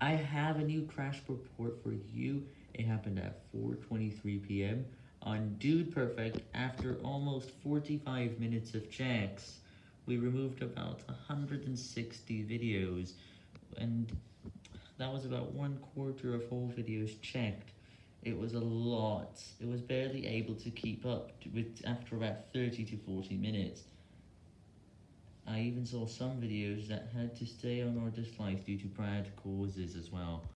I have a new crash report for you. It happened at 4.23pm on Dude Perfect after almost 45 minutes of checks. We removed about 160 videos, and that was about one quarter of all videos checked. It was a lot. It was barely able to keep up with after about 30 to 40 minutes. I even saw some videos that had to stay on or dislike due to bad causes as well.